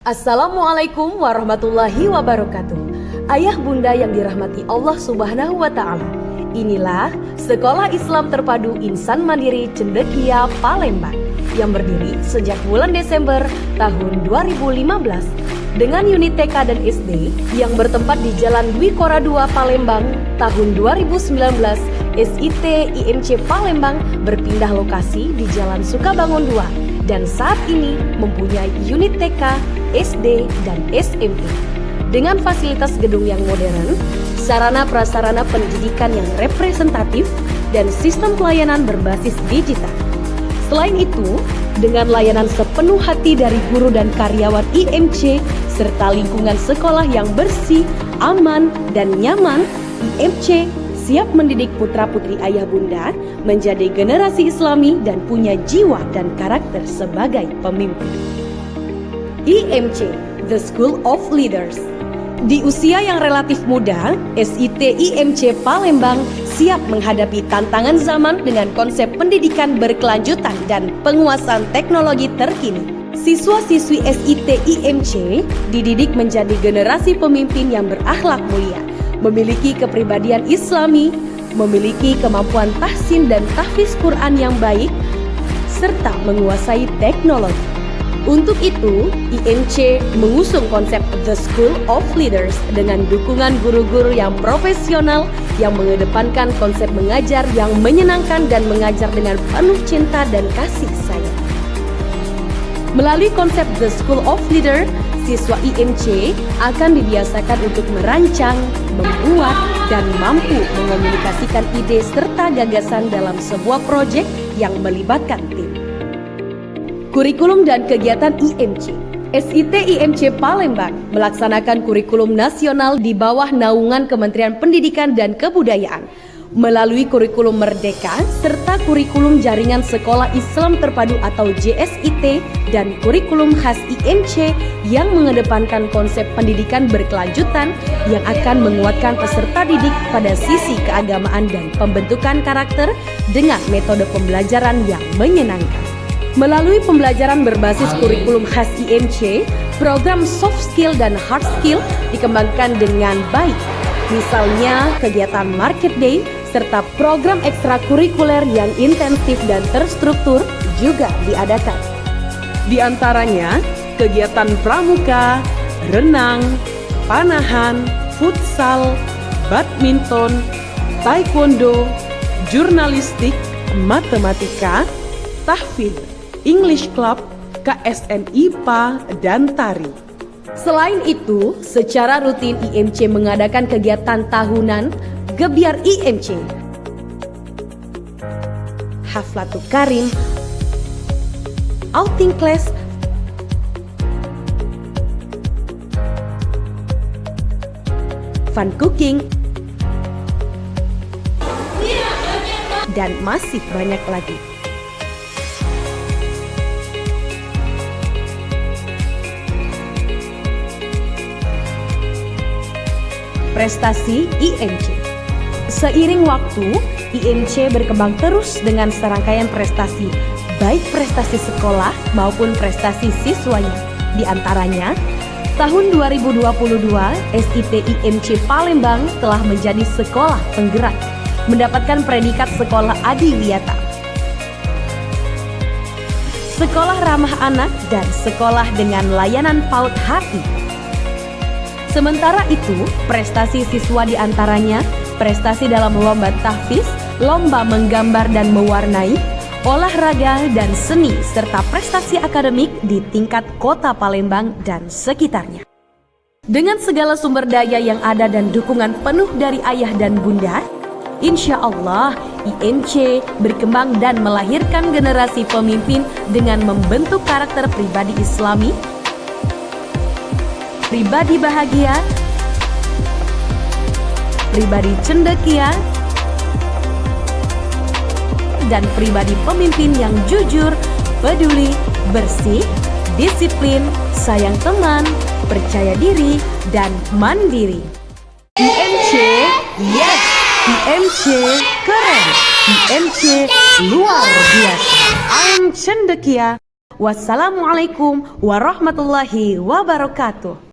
Assalamualaikum warahmatullahi wabarakatuh. Ayah bunda yang dirahmati Allah Subhanahu wa taala. Inilah Sekolah Islam Terpadu Insan Mandiri Cendekia Palembang yang berdiri sejak bulan Desember tahun 2015 dengan unit TK dan SD yang bertempat di Jalan Dwi Kora 2 Palembang tahun 2019 SIT IMC Palembang berpindah lokasi di Jalan Sukabangun 2 dan saat ini mempunyai unit TK, SD, dan SMP. Dengan fasilitas gedung yang modern, sarana prasarana pendidikan yang representatif, dan sistem pelayanan berbasis digital. Selain itu, dengan layanan sepenuh hati dari guru dan karyawan IMC, serta lingkungan sekolah yang bersih, aman, dan nyaman, IMC siap mendidik putra-putri ayah bunda menjadi generasi islami dan punya jiwa dan karakter sebagai pemimpin. IMC, The School of Leaders di usia yang relatif muda, SIT IMC Palembang siap menghadapi tantangan zaman dengan konsep pendidikan berkelanjutan dan penguasaan teknologi terkini. Siswa-siswi SIT IMC dididik menjadi generasi pemimpin yang berakhlak mulia, memiliki kepribadian islami, memiliki kemampuan tahsin dan tahfiz Quran yang baik, serta menguasai teknologi. Untuk itu, IMC mengusung konsep The School of Leaders dengan dukungan guru-guru yang profesional yang mengedepankan konsep mengajar yang menyenangkan dan mengajar dengan penuh cinta dan kasih sayang. Melalui konsep The School of Leader, siswa IMC akan dibiasakan untuk merancang, membuat, dan mampu mengomunikasikan ide serta gagasan dalam sebuah proyek yang melibatkan tim. Kurikulum dan kegiatan IMC SIT IMC Palembang melaksanakan kurikulum nasional di bawah naungan Kementerian Pendidikan dan Kebudayaan melalui kurikulum Merdeka serta kurikulum Jaringan Sekolah Islam Terpadu atau JSIT dan kurikulum khas IMC yang mengedepankan konsep pendidikan berkelanjutan yang akan menguatkan peserta didik pada sisi keagamaan dan pembentukan karakter dengan metode pembelajaran yang menyenangkan. Melalui pembelajaran berbasis kurikulum khas IMC, program soft skill dan hard skill dikembangkan dengan baik. Misalnya kegiatan Market Day serta program ekstrakurikuler yang intensif dan terstruktur juga diadakan. Di antaranya, kegiatan pramuka, renang, panahan, futsal, badminton, taekwondo, jurnalistik, matematika, tahfidz, English Club, KSN IPA, dan tari. Selain itu, secara rutin IMC mengadakan kegiatan tahunan Gebiar IMC Haflatul Karim Outing Class Fun Cooking dan masih banyak lagi. Prestasi IMC Seiring waktu, IMC berkembang terus dengan serangkaian prestasi, baik prestasi sekolah maupun prestasi siswanya. Di antaranya, tahun 2022, SIT IMC Palembang telah menjadi sekolah penggerak, mendapatkan predikat sekolah adiwiyata. Sekolah ramah anak dan sekolah dengan layanan PAUD HI. Sementara itu, prestasi siswa di antaranya prestasi dalam lomba tahfiz, lomba menggambar dan mewarnai, olahraga dan seni, serta prestasi akademik di tingkat kota Palembang dan sekitarnya. Dengan segala sumber daya yang ada dan dukungan penuh dari ayah dan bunda, insya Allah IMC berkembang dan melahirkan generasi pemimpin dengan membentuk karakter pribadi islami, pribadi bahagia, pribadi cendekia, dan pribadi pemimpin yang jujur, peduli, bersih, disiplin, sayang teman, percaya diri, dan mandiri. IMC, yes! IMC keren! IMC luar biasa! I'm Cendekia. Wassalamualaikum warahmatullahi wabarakatuh.